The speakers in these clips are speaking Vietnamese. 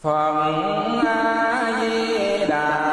phật a di đà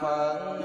phật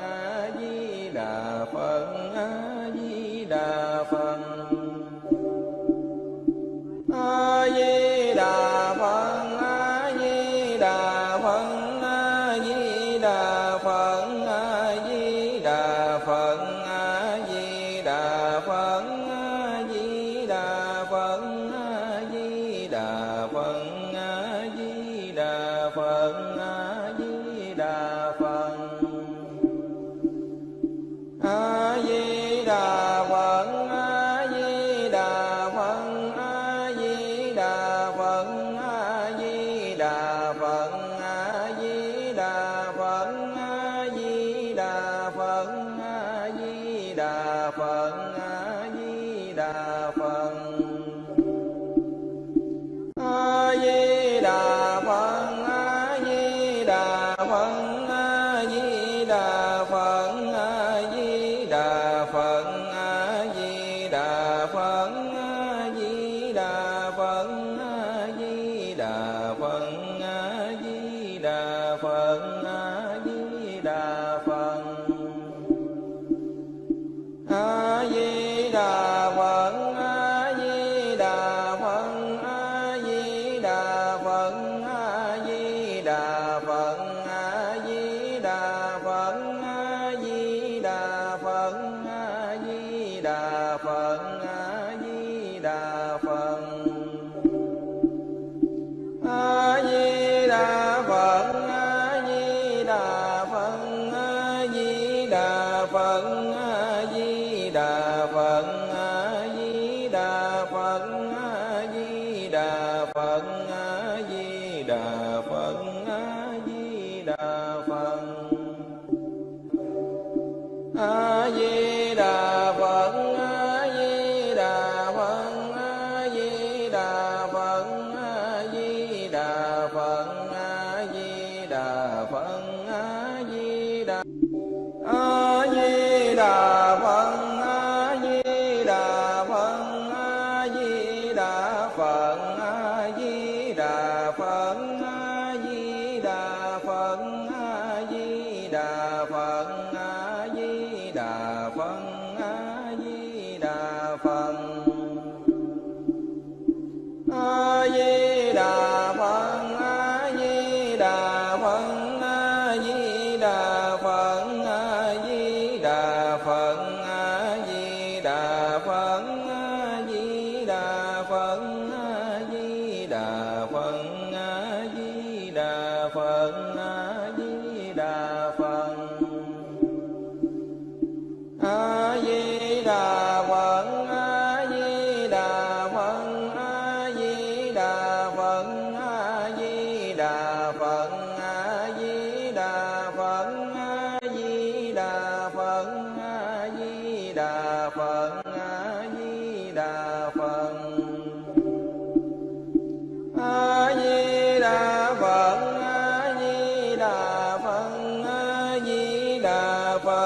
phật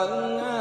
Oh.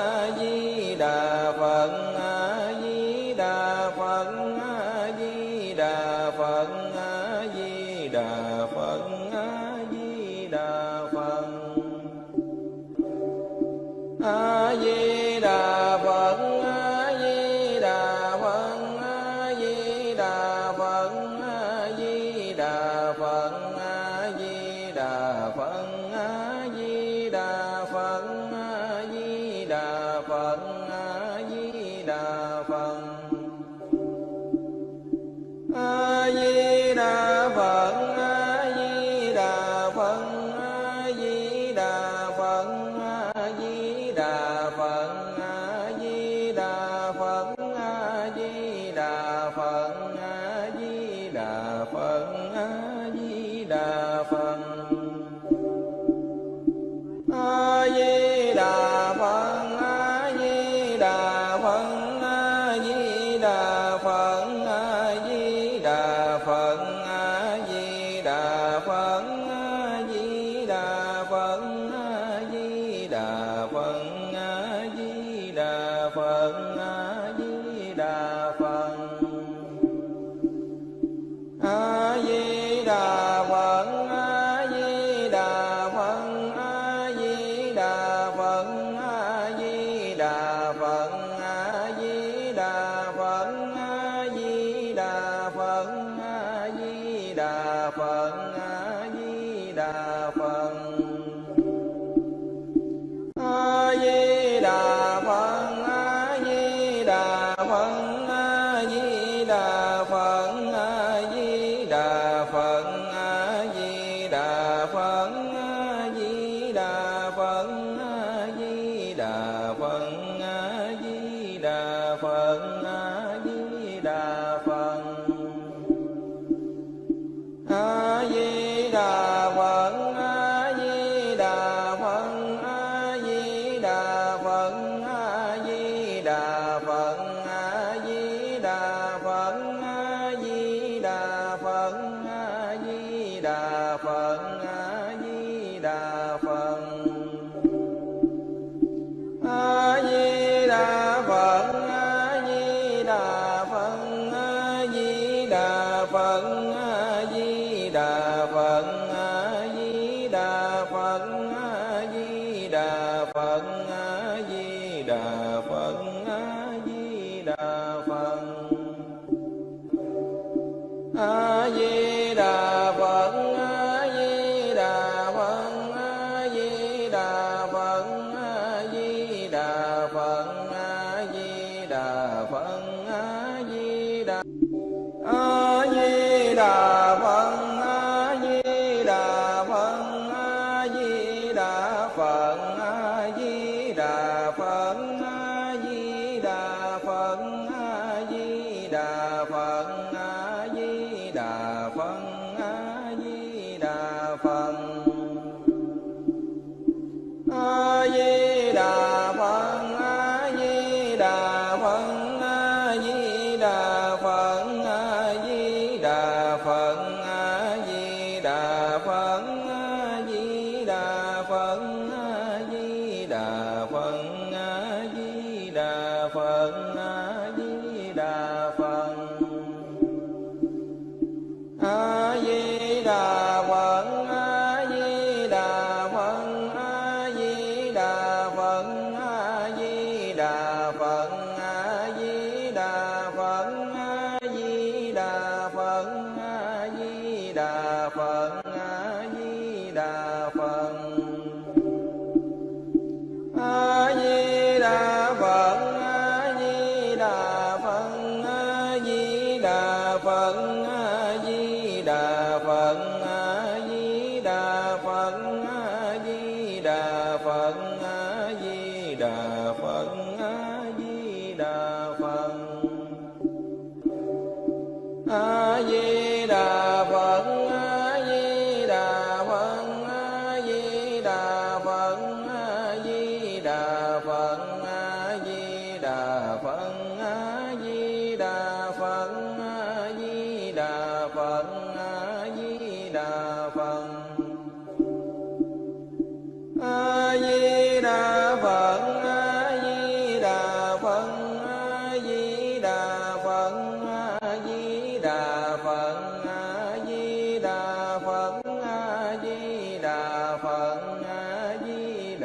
Uh...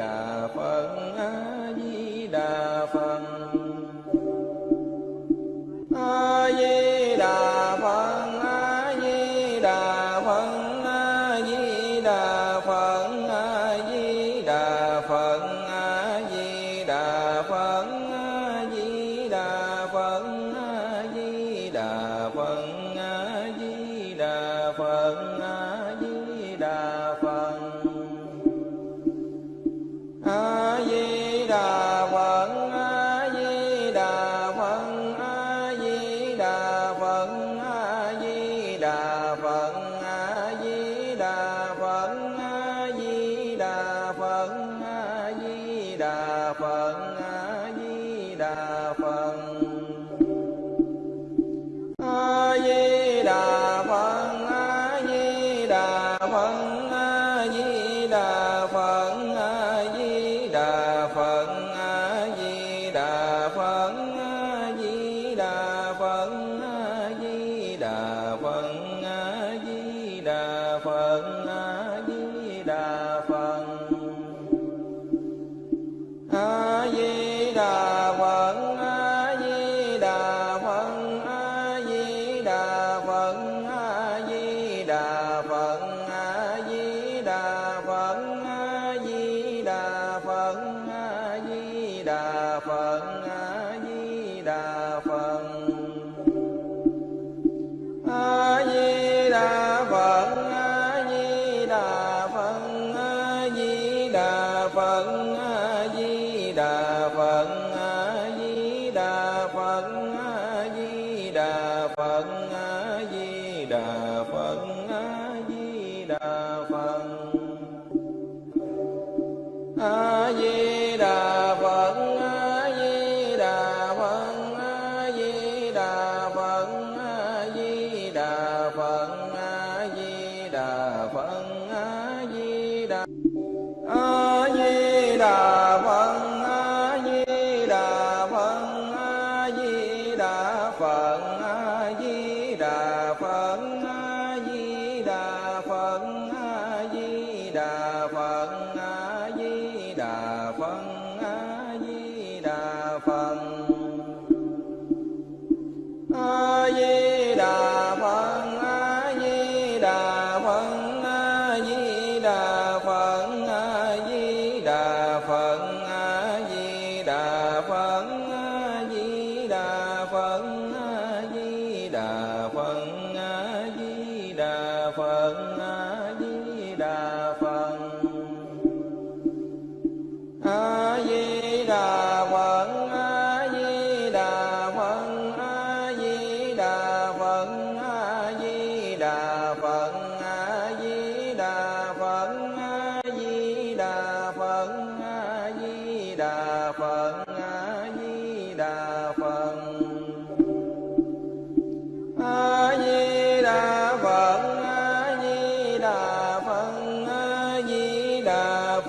đà phật. Phật a di đà phật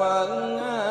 ฟังเงา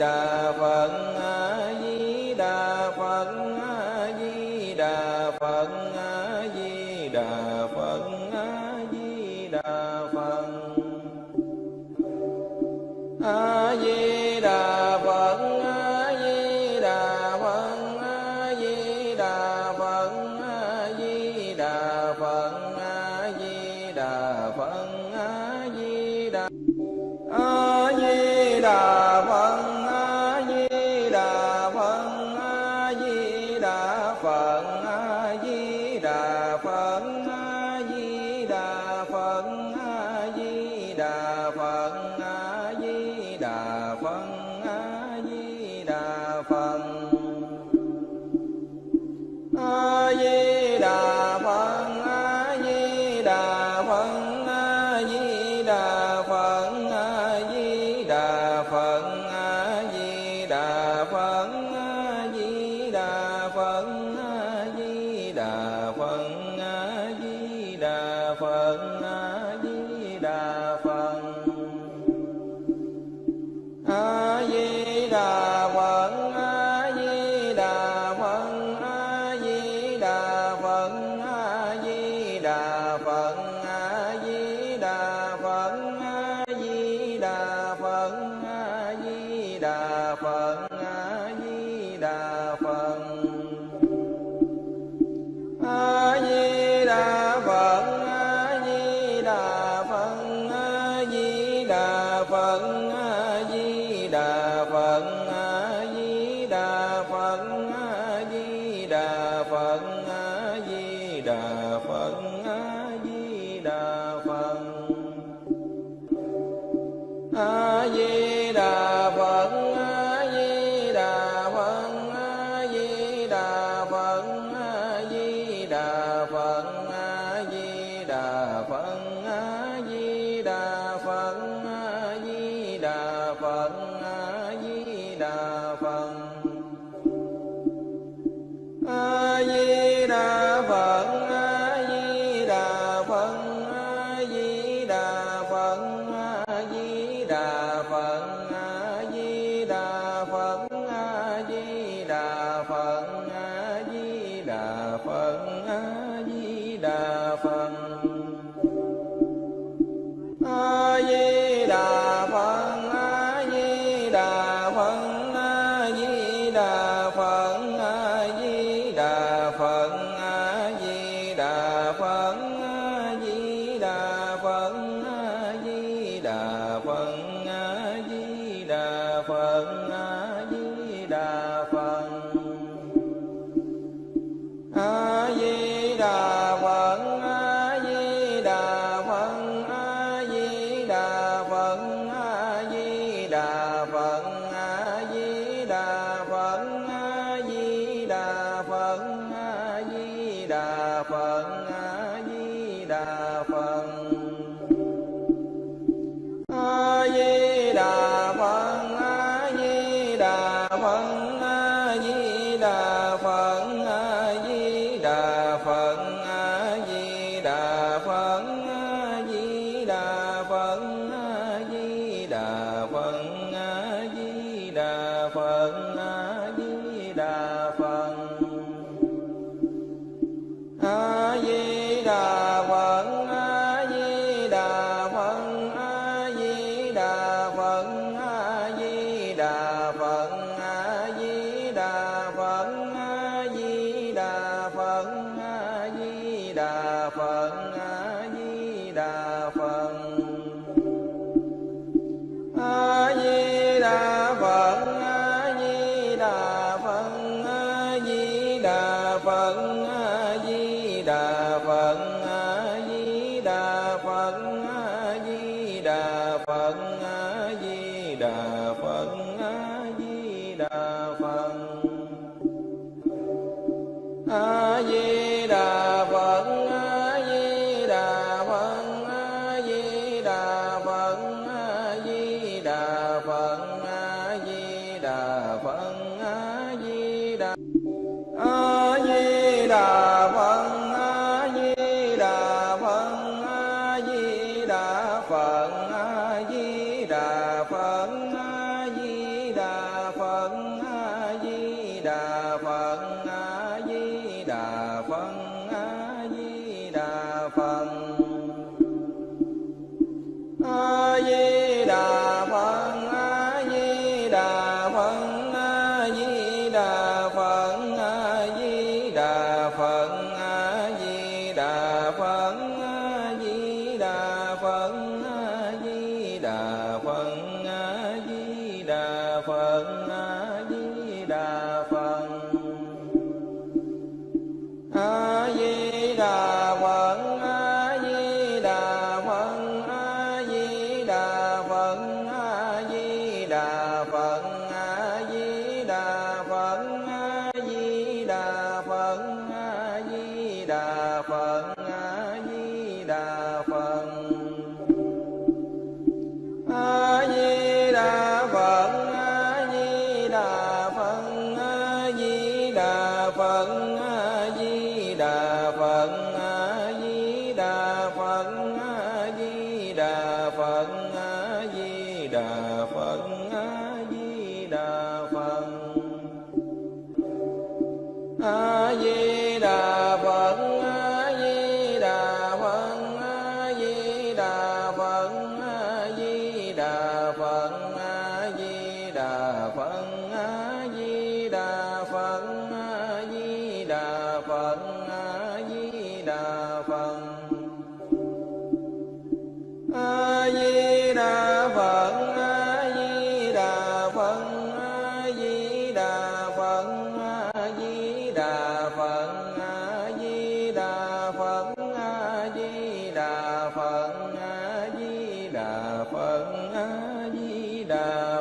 đà phật đà phật 啊 لا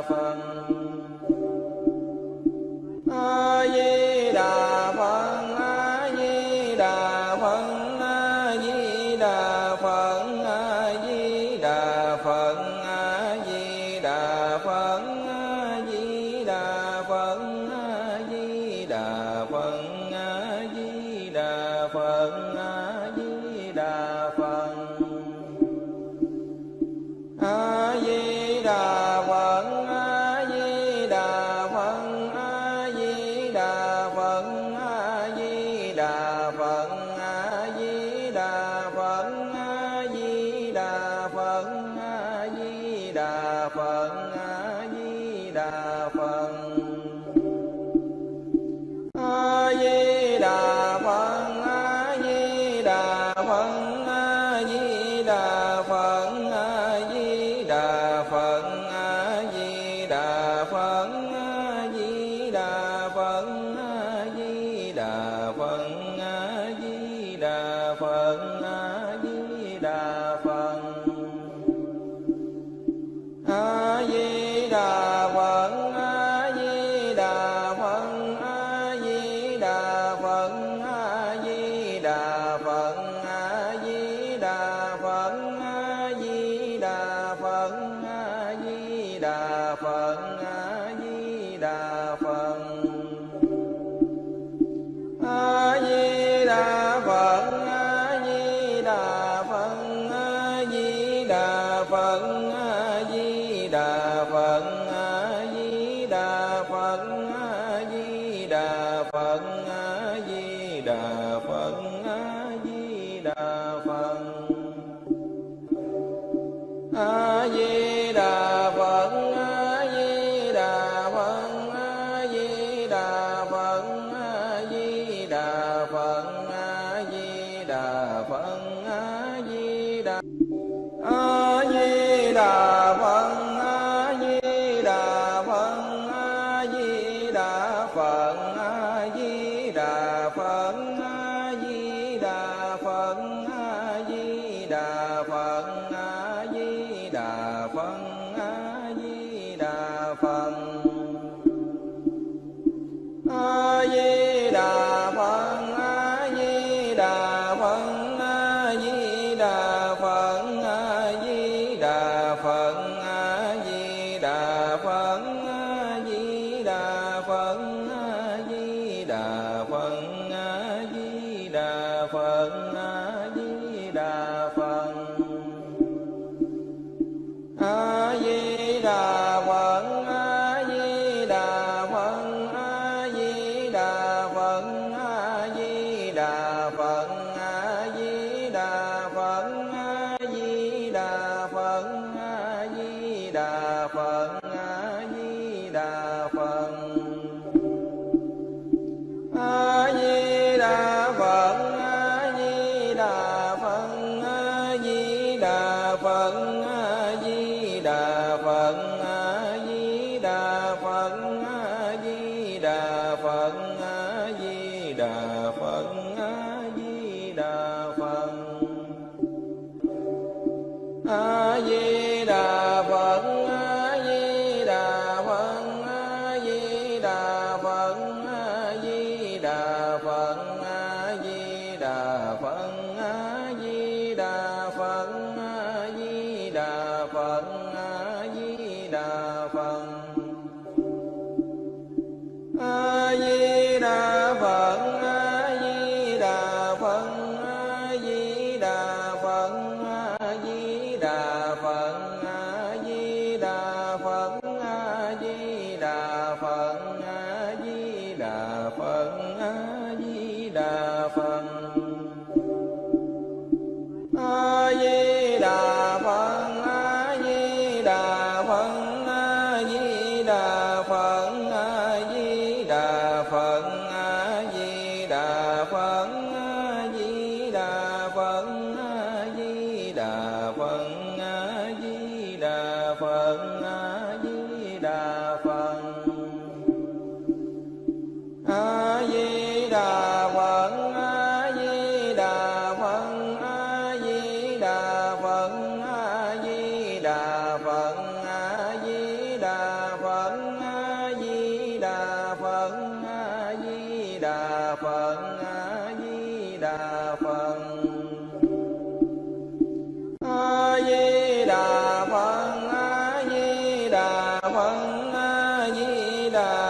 phân văn di đà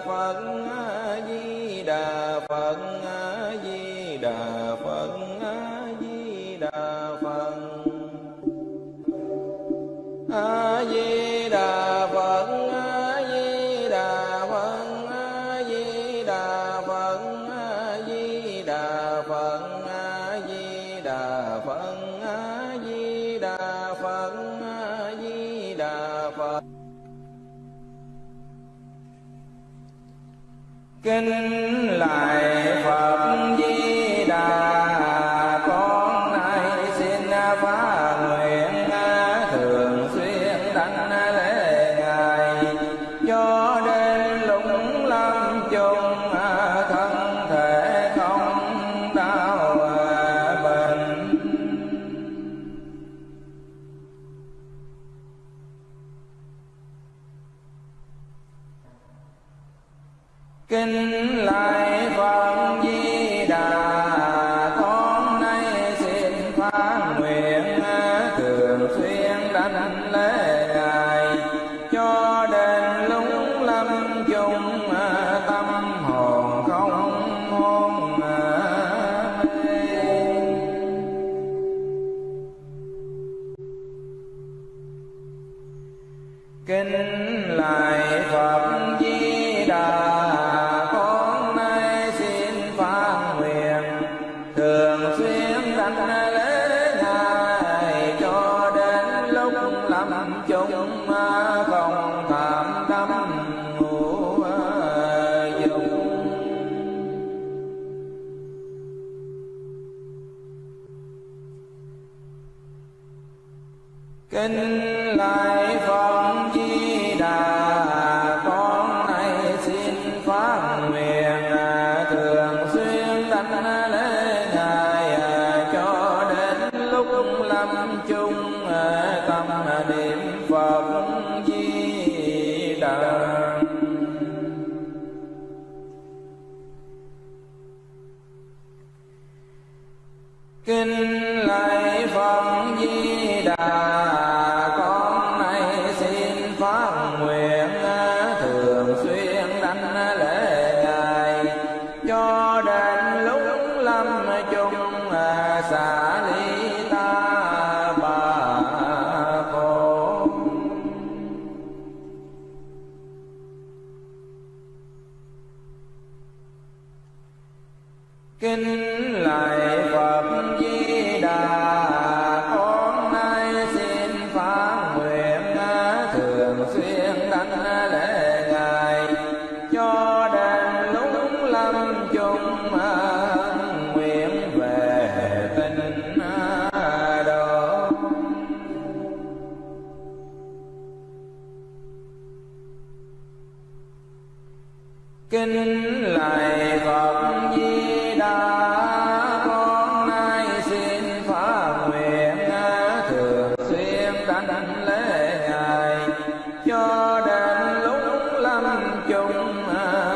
Phật Di Đà Phật كلا يوما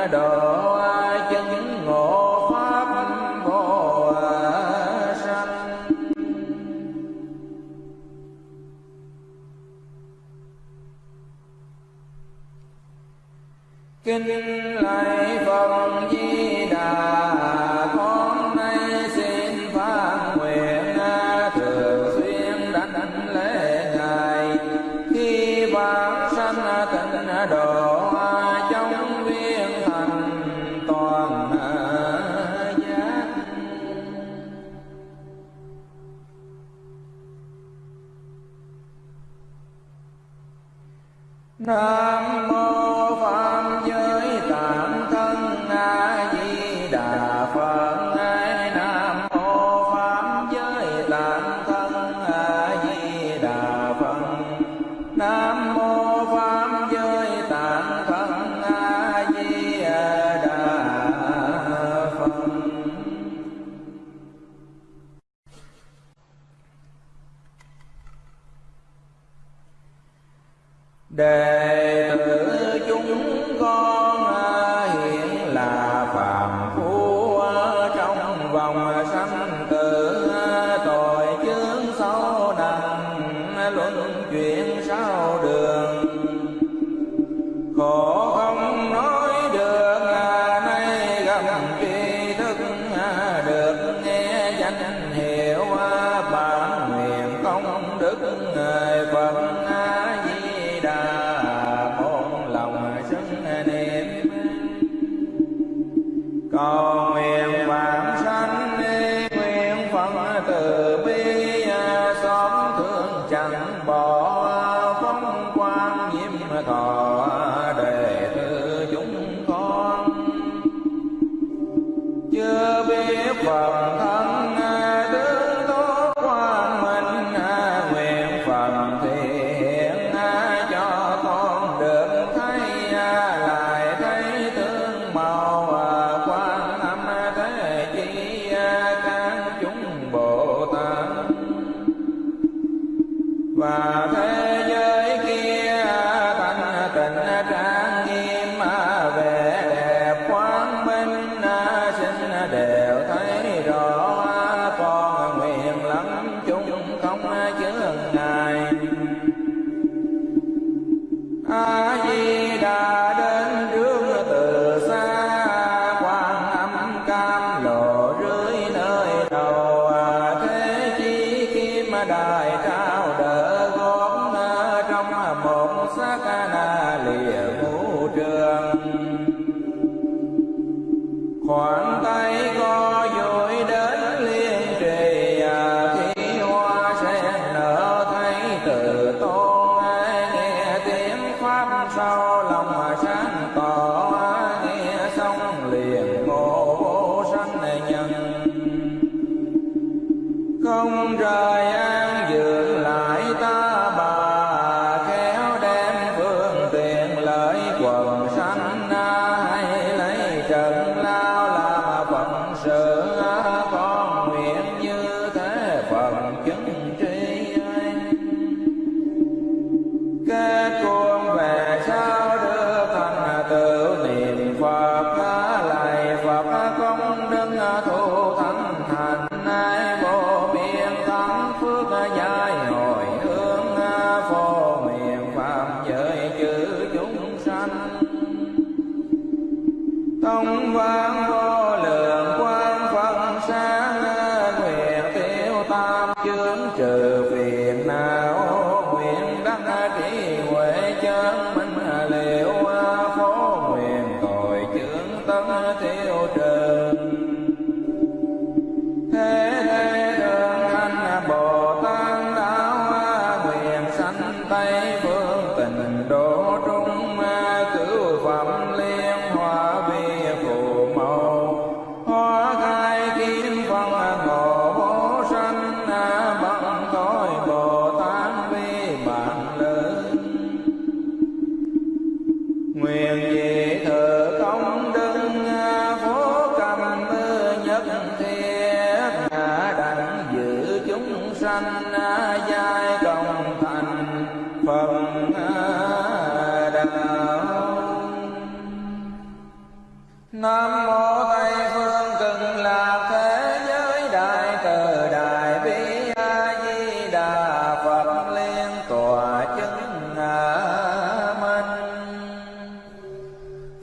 nghe 好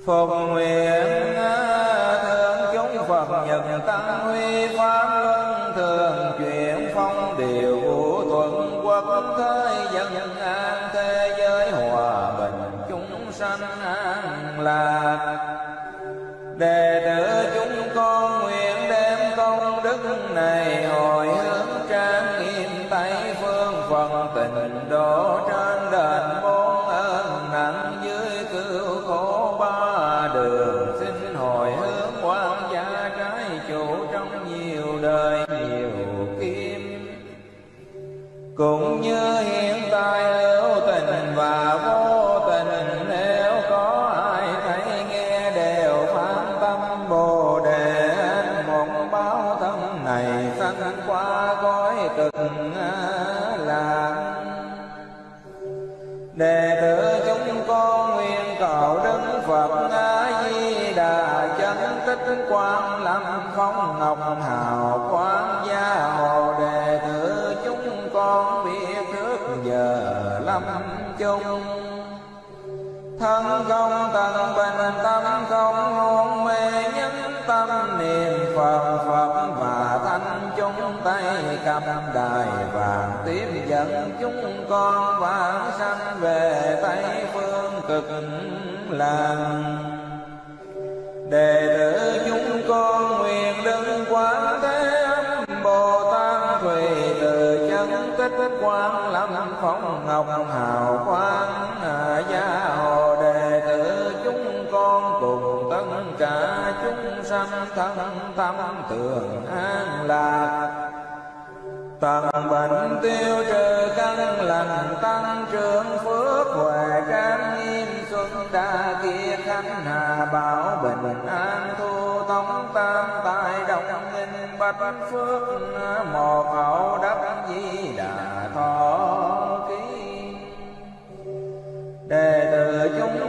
phục nguyện chung. Thân không tận bình tâm không hôn mê nhất tâm niệm phật phật và thanh chúng tay cầm đài vàng tiếp dẫn chúng con vãng sanh về tây phương cực lạc đệ tử chúng con nguyện đứng quán thế âm bồ tát thủy từ chân kết quán phóng ngọc hào quang à, gia hồ đề tử chúng con cùng tất cả chúng sanh thân tâm tưởng an lạc. Tận bệnh tiêu trừ căn lành tăng trưởng phước huệ trang nghiêm xuân đa kia khánh hà bảo bình an thu tống tam tài đồng nghìn bạch phước à, một hậu đắc di đà thọ.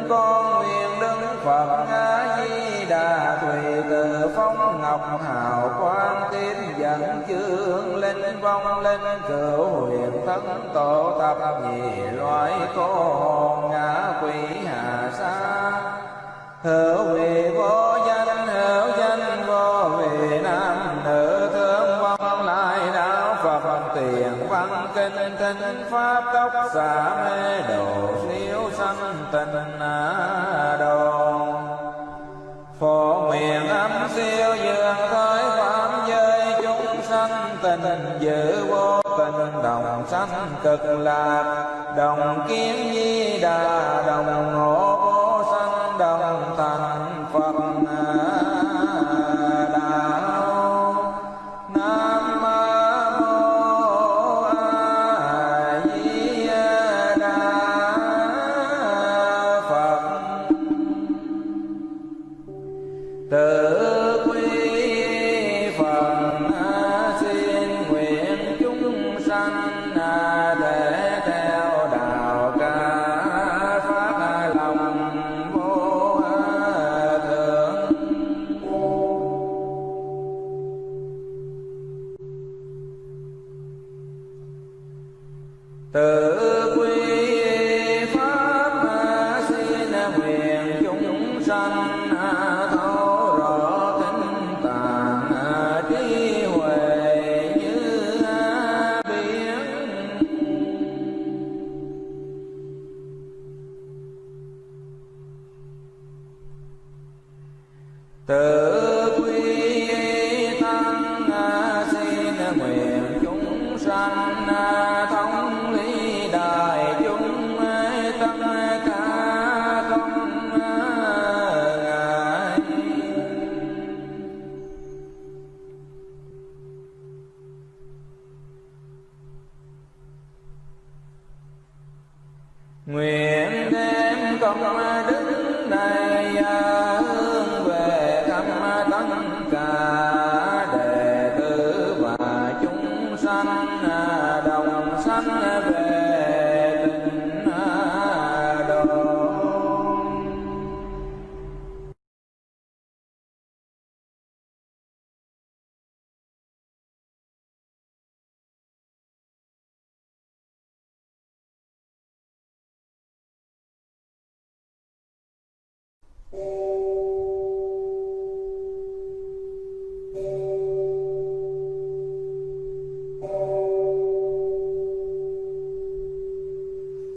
Con nguyện đứng phật a di đà tùy từ phong ngọc hào quang tiếp dẫn chương linh vong linh cửu huyền thân tổ tập nhị loại cô hồn ngã quỷ hà sa. Hữu vị vô văn kinh pháp tốc xả mê độ siêu sanh tình đồ. Phổ nguyện âm siêu dương tới phạm giới, chúng sanh tình giữ vô tình đồng sanh cực lạc. Đồng kiếm di đà, đồng ngộ vô